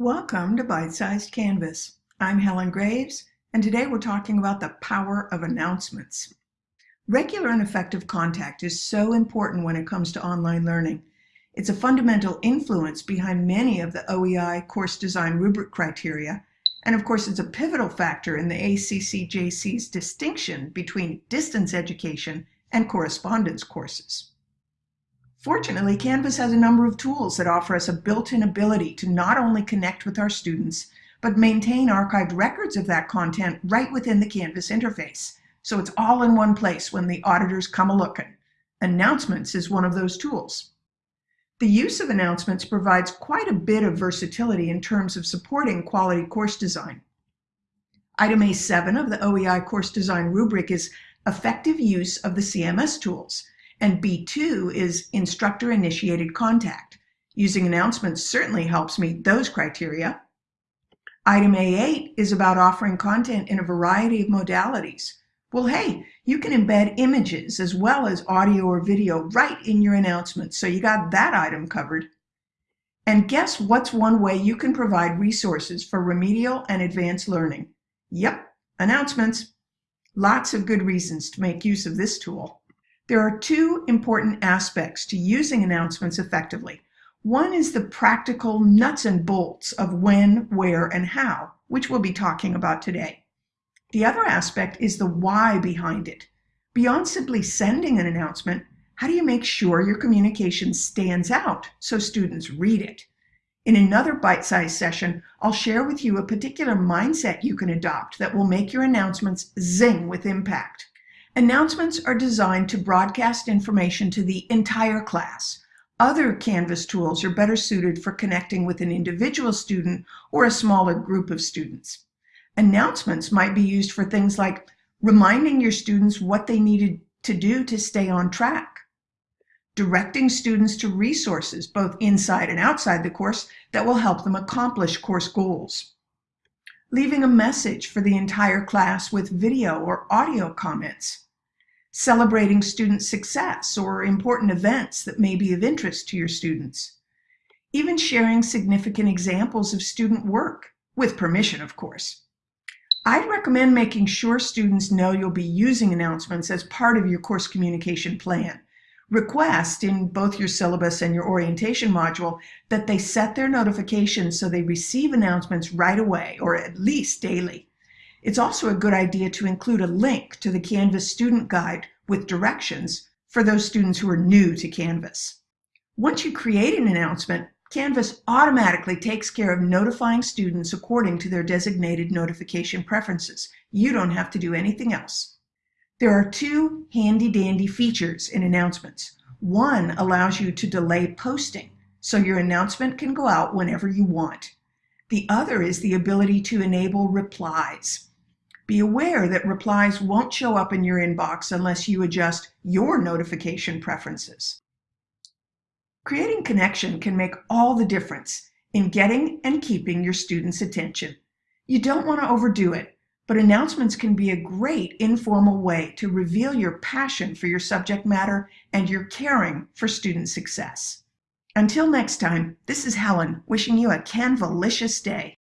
Welcome to Bite Sized Canvas. I'm Helen Graves, and today we're talking about the power of announcements. Regular and effective contact is so important when it comes to online learning. It's a fundamental influence behind many of the OEI course design rubric criteria, and of course, it's a pivotal factor in the ACCJC's distinction between distance education and correspondence courses. Fortunately, Canvas has a number of tools that offer us a built-in ability to not only connect with our students, but maintain archived records of that content right within the Canvas interface. So it's all in one place when the auditors come a-looking. Announcements is one of those tools. The use of announcements provides quite a bit of versatility in terms of supporting quality course design. Item A7 of the OEI course design rubric is effective use of the CMS tools. And B2 is instructor initiated contact. Using announcements certainly helps meet those criteria. Item A8 is about offering content in a variety of modalities. Well, hey, you can embed images as well as audio or video right in your announcements, so you got that item covered. And guess what's one way you can provide resources for remedial and advanced learning? Yep, announcements. Lots of good reasons to make use of this tool. There are two important aspects to using announcements effectively. One is the practical nuts and bolts of when, where, and how, which we'll be talking about today. The other aspect is the why behind it. Beyond simply sending an announcement, how do you make sure your communication stands out so students read it? In another bite-sized session, I'll share with you a particular mindset you can adopt that will make your announcements zing with impact. Announcements are designed to broadcast information to the entire class. Other Canvas tools are better suited for connecting with an individual student or a smaller group of students. Announcements might be used for things like reminding your students what they needed to do to stay on track, directing students to resources both inside and outside the course that will help them accomplish course goals, leaving a message for the entire class with video or audio comments, celebrating student success or important events that may be of interest to your students. Even sharing significant examples of student work, with permission, of course. I'd recommend making sure students know you'll be using announcements as part of your course communication plan. Request in both your syllabus and your orientation module that they set their notifications so they receive announcements right away or at least daily. It's also a good idea to include a link to the Canvas student guide with directions for those students who are new to Canvas. Once you create an announcement, Canvas automatically takes care of notifying students according to their designated notification preferences. You don't have to do anything else. There are two handy-dandy features in announcements. One allows you to delay posting, so your announcement can go out whenever you want. The other is the ability to enable replies. Be aware that replies won't show up in your inbox unless you adjust your notification preferences. Creating connection can make all the difference in getting and keeping your students' attention. You don't want to overdo it, but announcements can be a great informal way to reveal your passion for your subject matter and your caring for student success. Until next time, this is Helen wishing you a Canvalicious day.